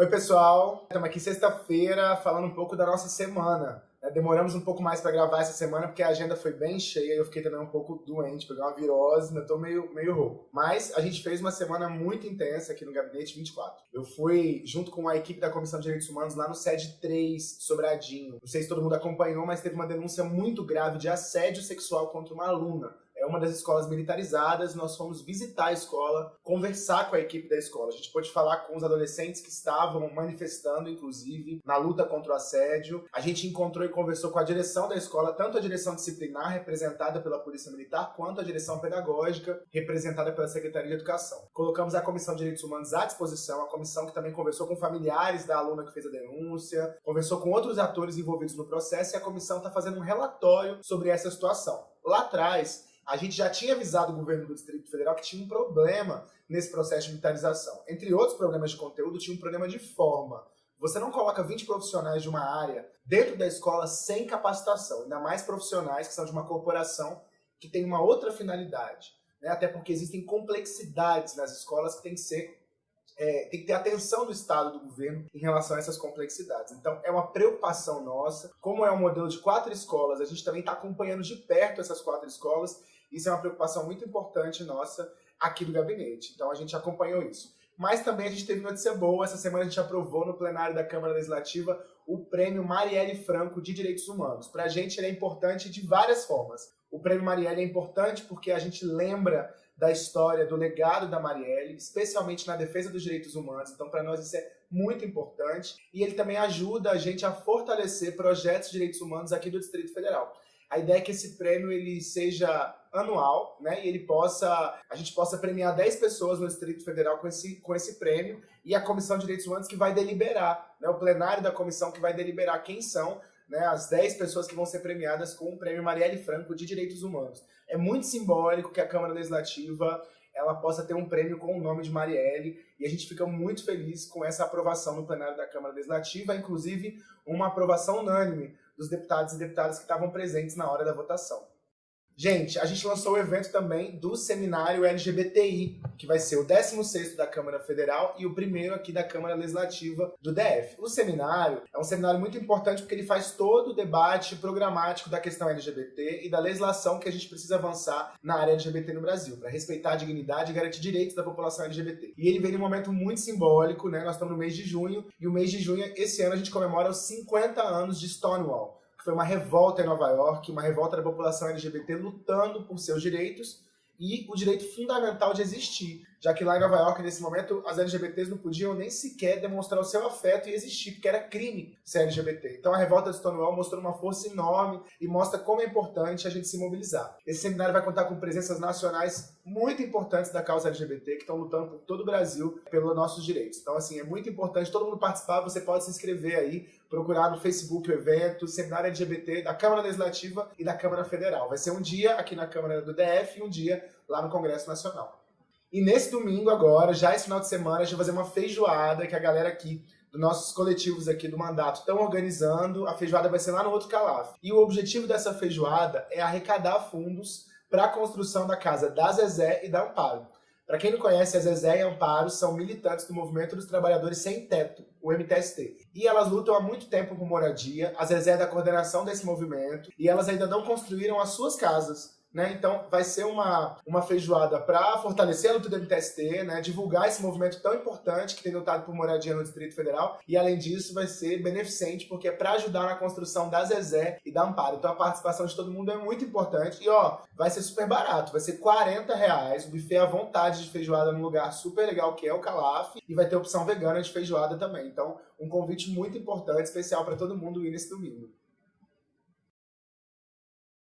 Oi, pessoal. Estamos aqui sexta-feira falando um pouco da nossa semana. É, demoramos um pouco mais para gravar essa semana porque a agenda foi bem cheia e eu fiquei também um pouco doente, peguei uma virose, ainda tô meio, meio rouco. Mas a gente fez uma semana muito intensa aqui no Gabinete 24. Eu fui junto com a equipe da Comissão de Direitos Humanos lá no SED 3, Sobradinho. Não sei se todo mundo acompanhou, mas teve uma denúncia muito grave de assédio sexual contra uma aluna uma das escolas militarizadas, nós fomos visitar a escola, conversar com a equipe da escola. A gente pôde falar com os adolescentes que estavam manifestando, inclusive, na luta contra o assédio. A gente encontrou e conversou com a direção da escola, tanto a direção disciplinar, representada pela Polícia Militar, quanto a direção pedagógica, representada pela Secretaria de Educação. Colocamos a Comissão de Direitos Humanos à disposição, a comissão que também conversou com familiares da aluna que fez a denúncia, conversou com outros atores envolvidos no processo e a comissão está fazendo um relatório sobre essa situação. Lá atrás, a gente já tinha avisado o governo do Distrito Federal que tinha um problema nesse processo de militarização. Entre outros problemas de conteúdo, tinha um problema de forma. Você não coloca 20 profissionais de uma área dentro da escola sem capacitação, ainda mais profissionais que são de uma corporação que tem uma outra finalidade. Né? Até porque existem complexidades nas escolas que tem que ser é, tem que ter atenção do Estado, do governo, em relação a essas complexidades. Então, é uma preocupação nossa. Como é um modelo de quatro escolas, a gente também está acompanhando de perto essas quatro escolas isso é uma preocupação muito importante nossa aqui do gabinete. Então a gente acompanhou isso. Mas também a gente teve notícia boa. Essa semana a gente aprovou no plenário da Câmara Legislativa o prêmio Marielle Franco de Direitos Humanos. Para a gente ele é importante de várias formas. O prêmio Marielle é importante porque a gente lembra da história, do legado da Marielle, especialmente na defesa dos direitos humanos. Então, para nós, isso é muito importante. E ele também ajuda a gente a fortalecer projetos de direitos humanos aqui do Distrito Federal. A ideia é que esse prêmio ele seja anual, né? E ele possa, a gente possa premiar 10 pessoas no Distrito Federal com esse, com esse prêmio e a Comissão de Direitos Humanos que vai deliberar, né? O plenário da comissão que vai deliberar quem são né, as 10 pessoas que vão ser premiadas com o prêmio Marielle Franco de Direitos Humanos. É muito simbólico que a Câmara Legislativa ela possa ter um prêmio com o nome de Marielle e a gente fica muito feliz com essa aprovação no plenário da Câmara Legislativa, inclusive uma aprovação unânime dos deputados e deputadas que estavam presentes na hora da votação. Gente, a gente lançou o evento também do seminário LGBTI, que vai ser o 16º da Câmara Federal e o primeiro aqui da Câmara Legislativa do DF. O seminário é um seminário muito importante porque ele faz todo o debate programático da questão LGBT e da legislação que a gente precisa avançar na área LGBT no Brasil, para respeitar a dignidade e garantir direitos da população LGBT. E ele vem num momento muito simbólico, né? Nós estamos no mês de junho, e o mês de junho, esse ano, a gente comemora os 50 anos de Stonewall foi uma revolta em Nova York, uma revolta da população LGBT lutando por seus direitos e o direito fundamental de existir já que lá em Nova York, nesse momento, as LGBTs não podiam nem sequer demonstrar o seu afeto e existir, porque era crime ser LGBT. Então a revolta de Stonewall mostrou uma força enorme e mostra como é importante a gente se mobilizar. Esse seminário vai contar com presenças nacionais muito importantes da causa LGBT, que estão lutando por todo o Brasil pelos nossos direitos. Então, assim, é muito importante todo mundo participar, você pode se inscrever aí, procurar no Facebook o evento, Seminário LGBT da Câmara Legislativa e da Câmara Federal. Vai ser um dia aqui na Câmara do DF e um dia lá no Congresso Nacional. E nesse domingo agora, já esse final de semana, a gente vai fazer uma feijoada que a galera aqui dos nossos coletivos aqui do mandato estão organizando. A feijoada vai ser lá no outro Calaf. E o objetivo dessa feijoada é arrecadar fundos para a construção da casa da Zezé e da Amparo. Para quem não conhece, a Zezé e a Amparo são militantes do Movimento dos Trabalhadores Sem Teto, o MTST. E elas lutam há muito tempo por moradia, a Zezé é da coordenação desse movimento, e elas ainda não construíram as suas casas. Né? Então vai ser uma, uma feijoada para fortalecer a luta do MTST, né? divulgar esse movimento tão importante que tem lutado por moradia no Distrito Federal e além disso vai ser beneficente porque é para ajudar na construção da Zezé e da Amparo. Então a participação de todo mundo é muito importante e ó, vai ser super barato, vai ser 40 reais, o buffet à vontade de feijoada num lugar super legal que é o Calaf e vai ter opção vegana de feijoada também. Então um convite muito importante, especial para todo mundo ir nesse domingo.